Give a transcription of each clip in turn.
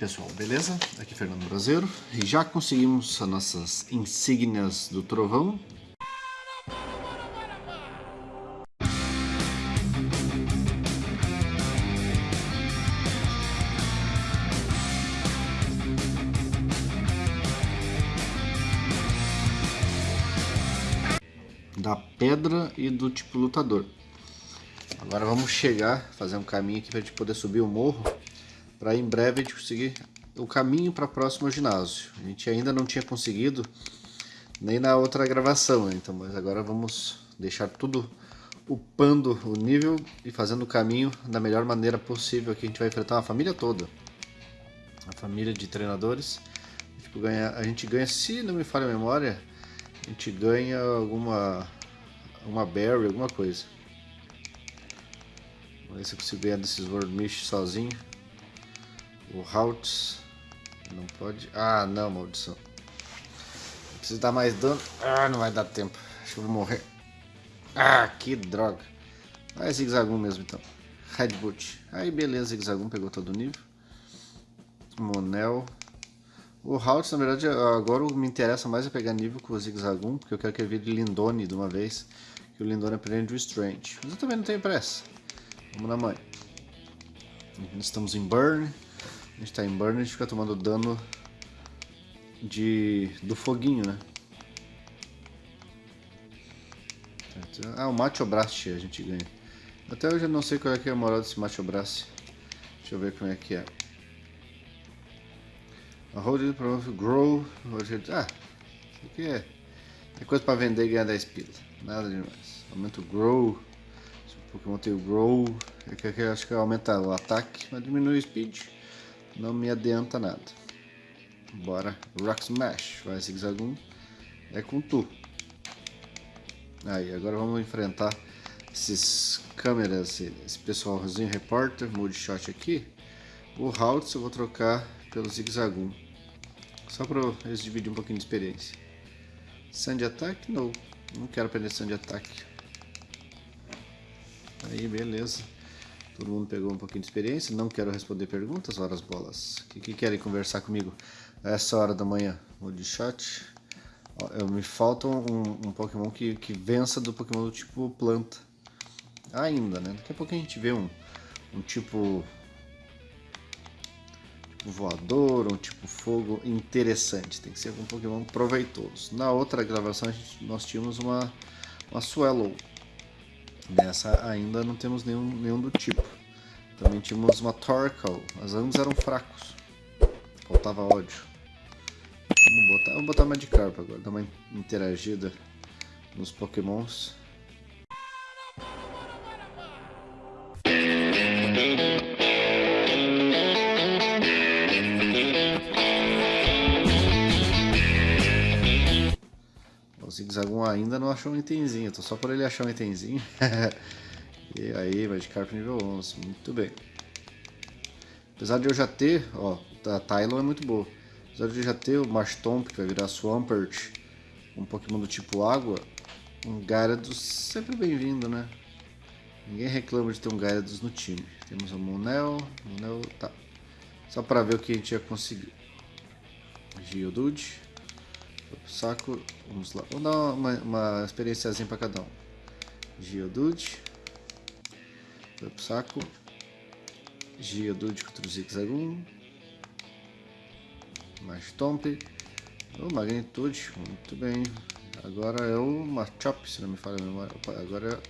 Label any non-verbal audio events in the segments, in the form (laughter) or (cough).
pessoal, beleza? Aqui é Fernando Brasileiro e já conseguimos as nossas insígnias do trovão. Da pedra e do tipo lutador. Agora vamos chegar, fazer um caminho aqui para a gente poder subir o morro para em breve a gente conseguir o caminho para o próximo ginásio. A gente ainda não tinha conseguido nem na outra gravação, né? então, mas agora vamos deixar tudo upando o nível e fazendo o caminho da melhor maneira possível. Aqui a gente vai enfrentar uma família toda, a família de treinadores. A gente ganha, a gente ganha se não me falha a memória, a gente ganha alguma uma berry, alguma coisa. Vamos ver se eu consigo ganhar desses World sozinho. O Haltz não pode. Ah, não, maldição. Preciso dar mais dano. Ah, não vai dar tempo. Acho que eu vou morrer. Ah, que droga. É zigzagum mesmo então. Redboot. Aí beleza, zigzagum pegou todo o nível. Monel. O Haltz, na verdade, agora me interessa mais é pegar nível com o zigzagum, porque eu quero que ele vire Lindone de uma vez. Que o Lindone aprende o Strange. Mas eu também não tenho pressa. Vamos na mãe. Estamos em Burn. A gente tá em burn, a gente fica tomando dano de do foguinho, né? Ah, o Macho Blast a gente ganha. Até hoje eu não sei qual é, que é a moral desse Macho Blast. Deixa eu ver como é que é. A Hold It Grow. Ah, isso aqui é, é coisa pra vender e ganhar 10 pila. Nada demais. Aumenta o Grow. Se o Pokémon tem o Grow, é que acho que aumenta o ataque, mas diminui o Speed não me adianta nada. Bora, Rock Smash, vai zigzagum, é com tu. Aí, agora vamos enfrentar esses câmeras, esse pessoalzinho repórter, mood shot aqui. O Haltz eu vou trocar pelo zigzagum, só para eles dividirem um pouquinho de experiência. Sand Attack? Não, não quero aprender Sand Attack. Aí, beleza. Todo mundo pegou um pouquinho de experiência. Não quero responder perguntas, horas bolas. O que, que querem conversar comigo essa hora da manhã? de chat. Eu, me falta um, um, Pokémon que, que vença do Pokémon do tipo planta. Ainda, né? Daqui a pouco a gente vê um, um tipo, tipo voador, um tipo fogo interessante. Tem que ser um Pokémon proveitoso. Na outra gravação gente, nós tínhamos uma, uma Swallow Nessa ainda não temos nenhum, nenhum do tipo. Também tínhamos uma Torkoal, mas ambos eram fracos. Faltava ódio. Vamos botar, vamos botar Magikarp agora, dar uma interagida nos pokémons. Ainda não achou um itemzinho, tô só por ele achar um itemzinho. (laughs) e aí, Magikarp nível 11, muito bem. Apesar de eu já ter, ó, a Tylon é muito boa. Apesar de eu já ter o Marshtomp, que vai virar Swampert, um Pokémon do tipo água, um Gyarados sempre bem-vindo, né? Ninguém reclama de ter um Gyarados no time. Temos o Monel, Monel, tá. Só para ver o que a gente ia conseguir. Geodude saco, vamos lá, vamos dar uma, uma experiênciazinha para cada um. Geodude, foi pro saco, Geodude contra o Zigzagoon, Mastomp, o Magnitude, muito bem. Agora é o Machop, se não me falha a memória. Agora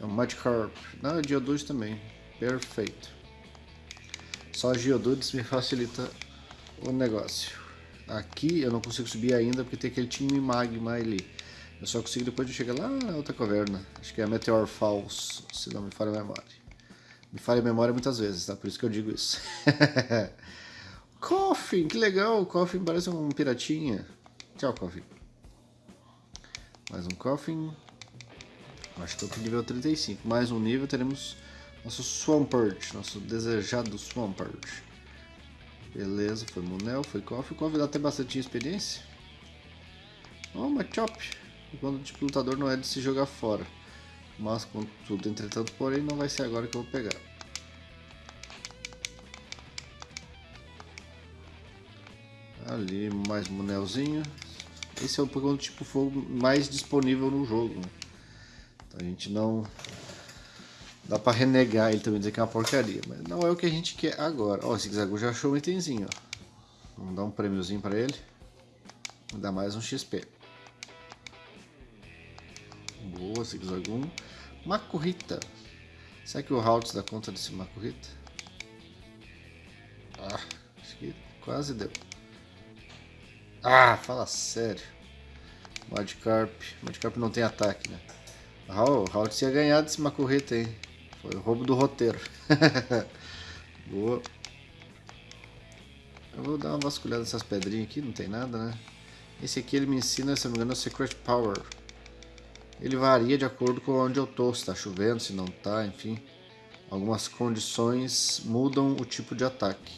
é o Magikarp. Não, é Geodude também. Perfeito. Só Geodudes me facilita o negócio. Aqui eu não consigo subir ainda porque tem aquele time magma ali. Eu só consigo depois de chegar lá na outra caverna. Acho que é a Meteor Falls, se não me falha a memória. Me falha a memória muitas vezes, tá? Por isso que eu digo isso. (laughs) Coffin, que legal! O Coffin parece um piratinha. Tchau, Coffin. Mais um Coffin. Acho que estou nível 35. Mais um nível teremos nosso Swampert, nosso desejado Swampert. Beleza, foi Munel, foi Koff. O Koff dá até bastante experiência. Oh, uma Chop. O tipo lutador não é de se jogar fora. Mas, contudo, entretanto, porém, não vai ser agora que eu vou pegar. Ali, mais Munelzinho. Esse é o Pokémon tipo fogo mais disponível no jogo. Então a gente não... Dá pra renegar ele também, dizer que é uma porcaria. Mas não é o que a gente quer agora. Ó, esse Zigzagoon já achou um itemzinho, ó. Vamos dar um prêmiozinho pra ele. Vou dar mais um XP. Boa, Zigzagoon. Makurita. Será que o Haltz dá conta desse Makurita? Ah, acho que quase deu. Ah, fala sério. Madcarp. Madcarp não tem ataque, né? O Haltz ia ganhar desse Makurita, hein? Foi o roubo do roteiro. (laughs) Boa. Eu vou dar uma vasculhada nessas pedrinhas aqui, não tem nada, né? Esse aqui ele me ensina, se não me engano, o Secret Power. Ele varia de acordo com onde eu tô, se tá chovendo, se não tá, enfim. Algumas condições mudam o tipo de ataque.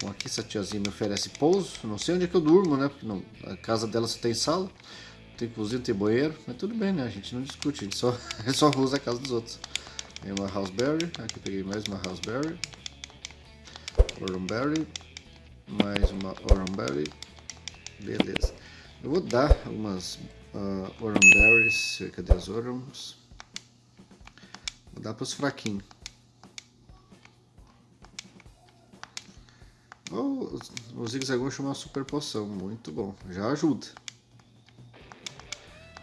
Bom, aqui essa tiazinha me oferece pouso. Não sei onde é que eu durmo, né? Porque não, a casa dela só tem sala. Tem cozinha, tem banheiro. Mas tudo bem, né? A gente não discute, a gente só, (laughs) só usa a casa dos outros. Tem uma houseberry. Aqui peguei mais uma houseberry. Oranberry. Mais uma oranberry. Beleza. Eu vou dar umas uh, oranberries. Cadê as orams? Vou dar para os fraquinhos. Oh, o Zigzagoon chama uma super poção, muito bom, já ajuda.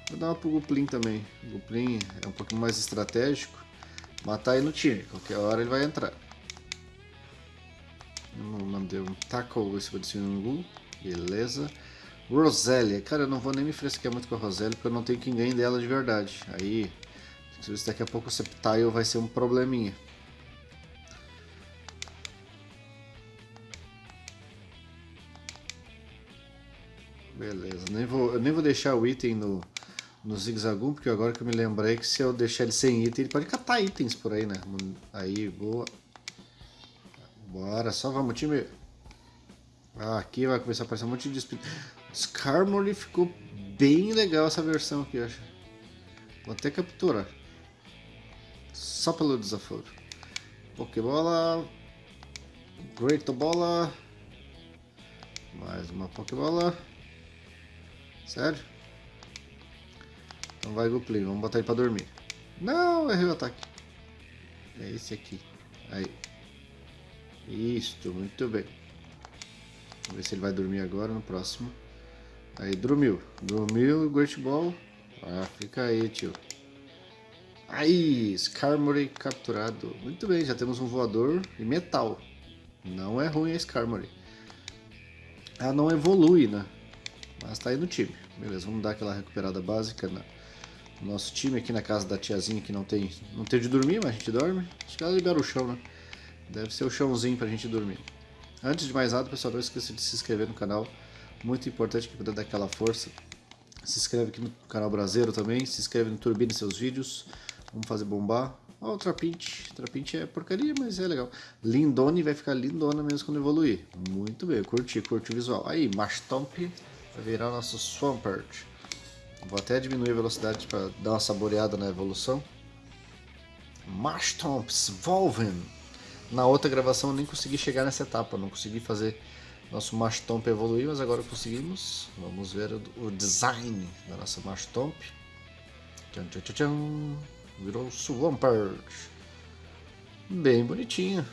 Vou dar uma pro Guplin também, o Guplin é um pouquinho mais estratégico, matar ele no time, qualquer hora ele vai entrar. Mandei um tackle esse Gu, beleza. Rosélia, cara eu não vou nem me fresquear muito com a Rosélia porque eu não tenho ganhe dela de verdade. Aí, se daqui a pouco o Septile vai ser um probleminha. Beleza, nem vou, eu nem vou deixar o item no, no Zigzagoon, porque agora que eu me lembrei que se eu deixar ele sem item, ele pode catar itens por aí, né? Aí, boa. Bora, só vamos, time. Ah, aqui vai começar a aparecer um monte de espírito. Skarmory ficou bem legal essa versão aqui, eu acho. Vou até capturar. Só pelo desaforo. Pokébola. Great Bola. Mais uma Pokébola. Sério? Então vai Guplin, vamos botar ele pra dormir. Não, errei o ataque. É esse aqui. Aí. Isso, muito bem. Vamos ver se ele vai dormir agora no próximo. Aí, dormiu. Dormiu Great Ball. Ah, fica aí, tio. Aí, Skarmory capturado. Muito bem, já temos um voador e metal. Não é ruim a Skarmory. Ela não evolui, né? Mas tá aí no time. Beleza, vamos dar aquela recuperada básica no nosso time aqui na casa da tiazinha que não tem, não tem de dormir, mas a gente dorme. Acho que ela libera o chão, né? Deve ser o chãozinho pra gente dormir. Antes de mais nada, pessoal, não esqueça de se inscrever no canal. Muito importante que puder dar aquela força. Se inscreve aqui no canal Brasileiro também. Se inscreve no Turbine seus vídeos. Vamos fazer bombar. Ó, o Trapint. Trapint é porcaria, mas é legal. Lindone vai ficar lindona mesmo quando evoluir. Muito bem, curti, curti o visual. Aí, Mashtomp vai virar nosso Swampert. Vou até diminuir a velocidade para dar uma saboreada na evolução. Mashtomps, Volven. Na outra gravação eu nem consegui chegar nessa etapa, não consegui fazer nosso Mashtomp evoluir, mas agora conseguimos. Vamos ver o design da nossa Mashtomp. Tchan, tchan, tchan, tchan. Virou Swampert. Bem bonitinho.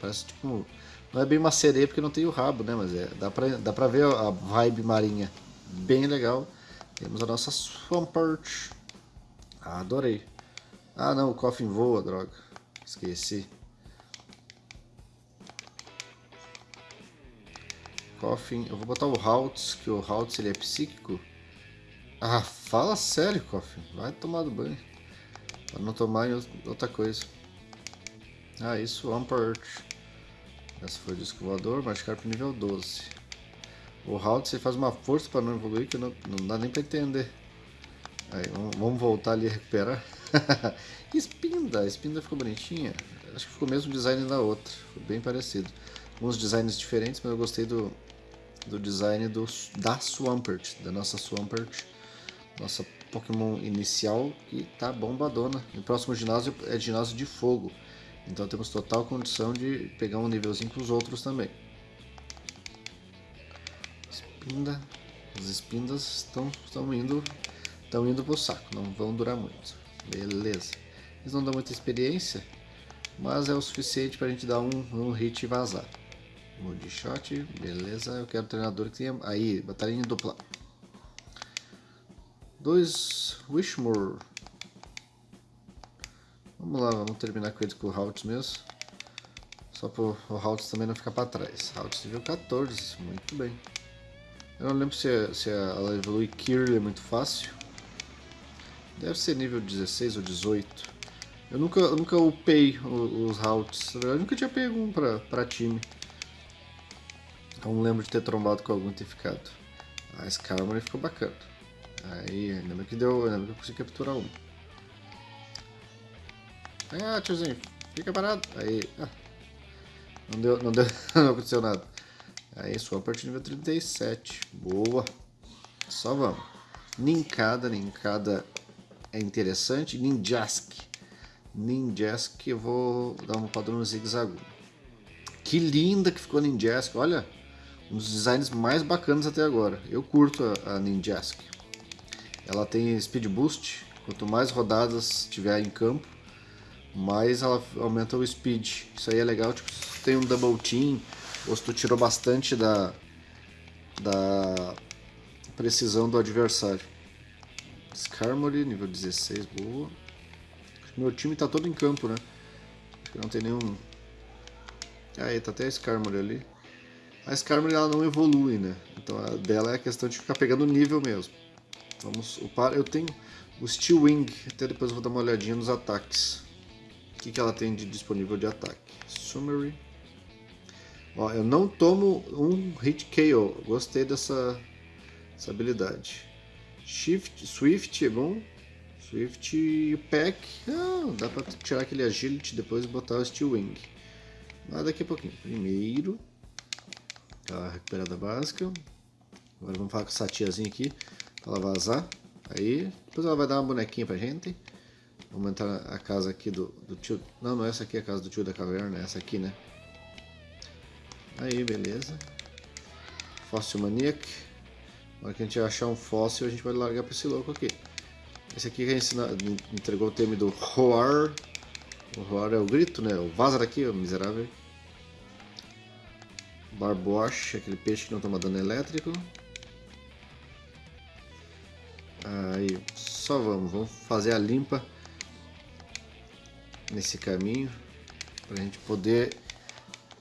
Parece tipo não é bem uma sereia porque não tem o rabo, né? Mas é, dá, pra, dá pra ver a vibe marinha. Bem legal. Temos a nossa Swampert. Ah, adorei. Ah não, o Coffin voa, droga. Esqueci. Coffin. Eu vou botar o Haltz, que o Haltz ele é psíquico. Ah, fala sério, Coffin. Vai tomar do banho. Para não tomar em outra coisa. Ah, isso, Swampert. Essa foi o disco voador, Magikarp nível 12. O Halt faz uma força para não evoluir que não, não dá nem para entender. Aí, vamos, voltar ali e recuperar. (laughs) Espinda, a Espinda ficou bonitinha. Acho que ficou o mesmo design da outra, foi bem parecido. Alguns designs diferentes, mas eu gostei do, do design do, da Swampert, da nossa Swampert. Nossa Pokémon inicial que tá bombadona. O próximo ginásio é ginásio de fogo. Então temos total condição de pegar um nívelzinho com os outros também. Espinda. As espindas estão, estão indo estão indo pro saco, não vão durar muito. Beleza. Eles não dão muita experiência, mas é o suficiente para a gente dar um, um hit e vazar. Mode shot, beleza. Eu quero um treinador que tenha. Aí, batalhinha dupla. Dois Wishmore. Vamos lá, vamos terminar com ele com o Haltz mesmo. Só para o Haltz também não ficar para trás. Haltz nível 14, muito bem. Eu não lembro se, se ela evolui Kirli é muito fácil. Deve ser nível 16 ou 18. Eu nunca, eu nunca upei os, routes. Eu nunca tinha pego um pra, pra time. Não lembro de ter trombado com algum e ter ficado. A Skarmory ficou bacana. Aí, ainda bem que deu. Ainda bem que eu consegui capturar um. Ah, tiozinho, fica parado. Aí. Ah, não deu. Não deu. (laughs) não aconteceu nada. Aí, Swampert nível 37. Boa. Só vamos. Ninkada, Ninkada é interessante. Ninjask. Ninjask, eu vou dar um padrão zigue-zague. Que linda que ficou a Ninjask. Olha, um dos designs mais bacanas até agora. Eu curto a, a Ninjask. Ela tem speed boost. Quanto mais rodadas tiver em campo, mais ela aumenta o speed. Isso aí é legal. Tipo, tem um double team, ou se tu tirou bastante da, da precisão do adversário. Skarmory, nível 16, boa. Meu time tá todo em campo, né? Acho que não tem nenhum... Aí, tá até a Skarmory ali. A Skarmory ela não evolui, né? Então a dela é a questão de ficar pegando nível mesmo. Vamos upar. Eu tenho o Steel Wing, até depois eu vou dar uma olhadinha nos ataques. O que, que ela tem de disponível de ataque? Summary. Ó, eu não tomo um Hit KO. Gostei dessa, dessa habilidade. Shift, Swift é bom. Swift e Pack. Ah, dá pra tirar aquele Agility depois e botar o Steel Wing. Mas daqui a pouquinho. Primeiro. A recuperada básica. Agora vamos falar com essa tiazinha aqui. Pra ela vazar. Aí. Depois ela vai dar uma bonequinha pra gente. Vamos entrar a casa aqui do, do tio. Não, não é essa aqui é a casa do tio da caverna. É essa aqui, né? Aí, beleza. Fóssil Maniac. Na hora que a gente achar um fóssil, a gente vai largar para esse louco aqui. Esse aqui que a gente entregou o tema do Roar. O Roar é o grito, né? O vaza daqui, o miserável. Barboche, aquele peixe que não toma dano elétrico. Aí, só vamos, vamos fazer a limpa nesse caminho para a gente poder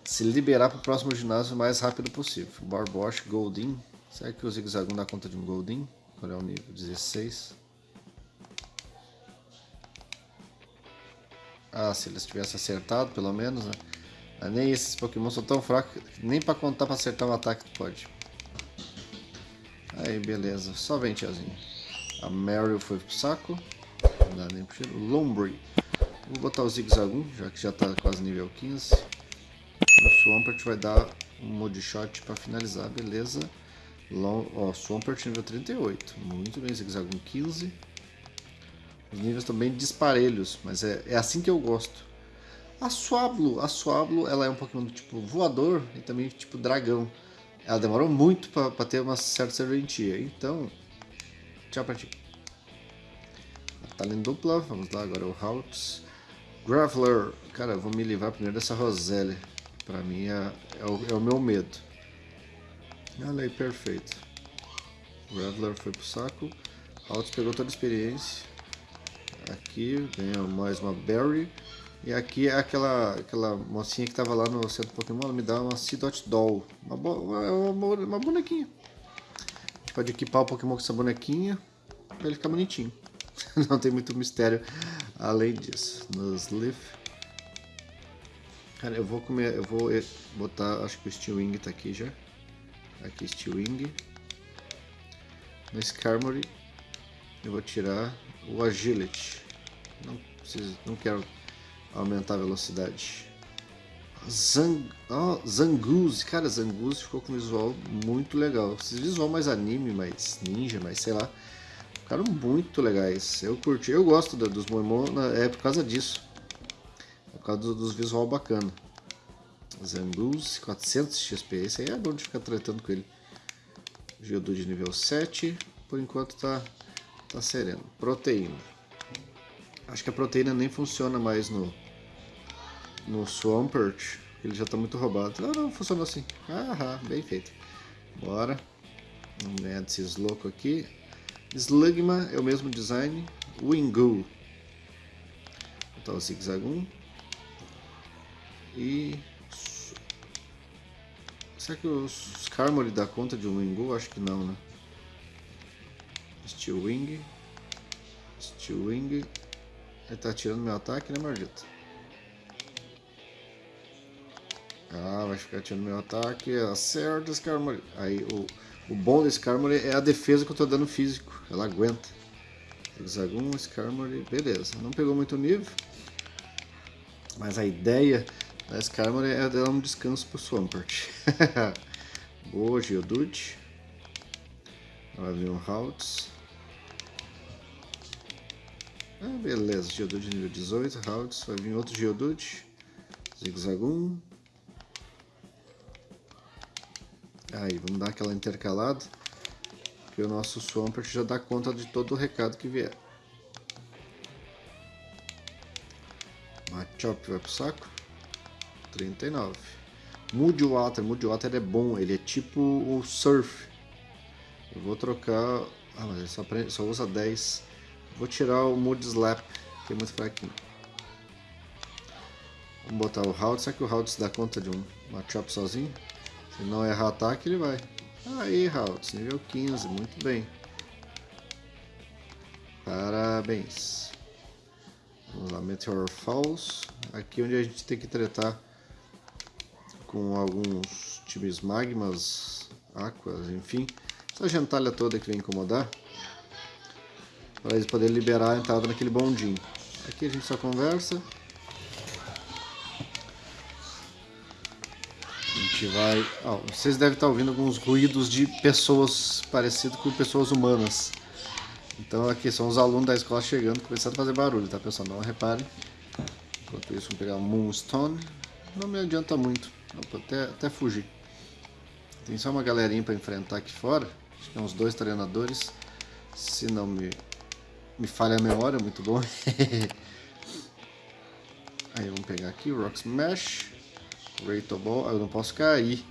se liberar para o próximo ginásio o mais rápido possível. Barboche, Goldin, Será que o zigue-zague dá conta de um Goldin? Qual é o nível? 16. Ah, se eles tivessem acertado, pelo menos, né? Ah, nem esses Pokémon são tão fracos, nem pra contar pra acertar um ataque pode. Aí, beleza. Só vem, tiazinho. A Meryl foi pro saco. Não dá nem pro cheiro. Lombre. Vou botar o zigue-zague, já que já tá quase nível 15. O Swampert vai dar um Mode Shot pra finalizar, beleza. Long, ó, Swampert nível 38. Muito bem, Zigzagoon 15. Os níveis estão bem disparelhos, mas é, é assim que eu gosto. A Swablu, a Swablu, ela é um Pokémon do tipo voador e também tipo dragão. Ela demorou muito para ter uma certa serventia, então... Tchau pra ti. Talent dupla, vamos lá, agora o Haltz. Graveler, cara, eu vou me livrar primeiro dessa Roselle. Pra mim é, é, o, é o meu medo. Olha aí, perfeito. O foi pro saco. Altos pegou toda a experiência. Aqui ganhou mais uma Berry. E aqui é aquela, aquela mocinha que tava lá no centro Pokémon, ela me dá uma Seedot Doll. Uma, uma, uma, bonequinha. A gente pode equipar o Pokémon com essa bonequinha pra ele ficar bonitinho. (laughs) Não tem muito mistério além disso. Nos Leaf. Cara, eu vou comer, eu vou botar, acho que o Steel Wing tá aqui já. Aqui Steel Wing. No Skarmory eu vou tirar o Agility. Não, preciso, não quero aumentar a velocidade. Zang, oh, cara, Zangoose ficou com um visual muito legal. Esses visual mais anime, mais ninja, mais sei lá. Ficaram muito legais. Eu curti, eu gosto dos Moemon, é por causa disso. Causa dos visual bacana. Zangus, 400 XP. Esse aí é bom de ficar tratando com ele. Geodude nível 7. Por enquanto tá, tá sereno. Proteína. Acho que a proteína nem funciona mais no, no Swampert. Ele já tá muito roubado. Não, não, funcionou assim. Ah, bem feito. Bora. Vamos ganhar desses loucos aqui. Slugma é o mesmo design. Wingu. Botar o Zigzagoon. E... Será que os Skarmory dá conta de um Wingu? Acho que não, né? Steel Wing. Steel Wing. Ele tá tirando meu ataque, né, maldito? Ah, vai ficar tirando meu ataque. Acerta, Skarmory. Aí, o, o bom desse Skarmory é a defesa que eu tô dando físico. Ela aguenta. Hexagon, Skarmory. Beleza. Não pegou muito nível. Mas a ideia da Skarmory é dar um descanso pro Swampert. (laughs) Boa, Geodude. Vai vir um Haltz. Ah, beleza. Geodude nível 18, Haltz. Vai vir outro Geodude. Zigzagoon. Aí, vamos dar aquela intercalada. Que o nosso Swampert já dá conta de todo o recado que vier. Machop vai pro saco. 39. Mudwater. Mudwater é bom. Ele é tipo o Surf. Eu vou trocar... Ah, mas ele só, só usa 10. Vou tirar o Mood Slap, que é muito fraquinho. Vamos botar o Haltz. Será que o Haltz dá conta de um Machop sozinho? Se não errar ataque, ele vai. Aí, Haltz, nível 15, muito bem. Parabéns. Vamos lá, Meteor Falls. Aqui onde a gente tem que tratar com alguns times magmas, aquas, enfim. Essa gentalha toda que vem incomodar. Para eles poderem liberar a entrada naquele bondinho. Aqui a gente só conversa. gente vai... Oh, vocês devem estar ouvindo alguns ruídos de pessoas parecidos com pessoas humanas. Então aqui são os alunos da escola chegando, começando a fazer barulho, tá pessoal? Não reparem. Enquanto isso, vamos pegar Moonstone. Não me adianta muito, Opa, até, até fugir. Tem só uma galerinha para enfrentar aqui fora. Acho que é uns dois treinadores. Se não me, me falha a memória, muito bom. (laughs) Aí vamos pegar aqui Rock Smash. Great Ball, eu não posso cair.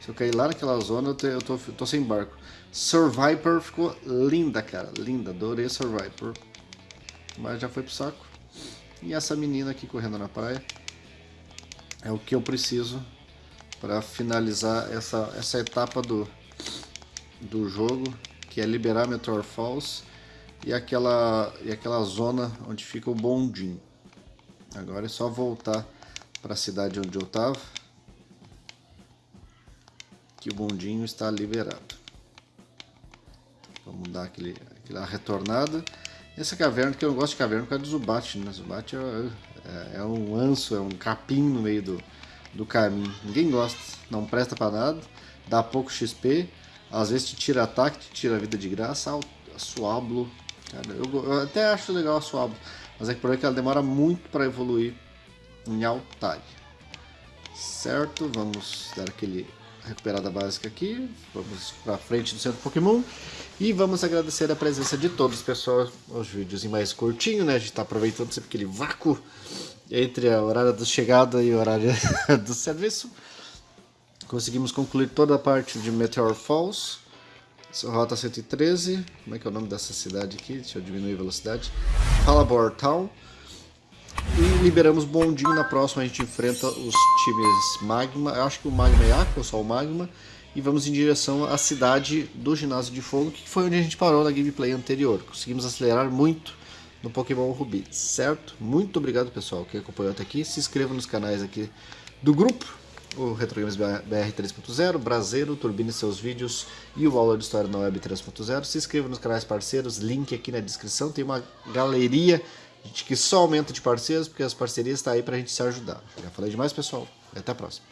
Se eu cair lá naquela zona, eu, te, eu, tô, eu tô sem barco. Survivor ficou linda, cara. Linda, adorei Survivor. Mas já foi pro saco. E essa menina aqui correndo na praia. É o que eu preciso para finalizar essa, essa etapa do, do jogo. Que é liberar Meteor Falls. E aquela, e aquela zona onde fica o bondinho. Agora é só voltar para a cidade onde eu estava que o bondinho está liberado. Vamos dar aquele, aquela retornada. Essa caverna, que eu não gosto de caverna por causa do Zubat, né? Zubat é, é, é, um anso, é um capim no meio do, do caminho. Ninguém gosta, não presta para nada, dá pouco XP, às vezes te tira ataque, te tira vida de graça. A Suablo, cara, eu, eu, até acho legal a Suablo, mas é que por aí que ela demora muito para evoluir em Altai. Certo, vamos dar aquele recuperada básica aqui. Vamos para frente do centro Pokémon. E vamos agradecer a presença de todos, pessoal. Os vídeos em mais curtinho, né? A gente está aproveitando sempre aquele vácuo entre a horário da chegada e o horário (laughs) do serviço. Conseguimos concluir toda a parte de Meteor Falls. Rota 113. Como é que é o nome dessa cidade aqui? Deixa eu diminuir a velocidade. Halabor Town. E liberamos bondinho, na próxima a gente enfrenta os times Magma, eu acho que o Magma é Aqua, só o Magma, e vamos em direção à cidade do Ginásio de Fogo, que foi onde a gente parou na gameplay anterior. Conseguimos acelerar muito no Pokémon Ruby, certo? Muito obrigado pessoal que acompanhou até aqui, se inscreva nos canais aqui do grupo, o Retro Games BR 3.0, Brasileiro, turbine seus vídeos e o Aula de História na Web 3.0. Se inscreva nos canais parceiros, link aqui na descrição, tem uma galeria que só aumenta de parceiros, porque as parcerias estão tá aí para a gente se ajudar. Já falei demais, pessoal. Até a próxima.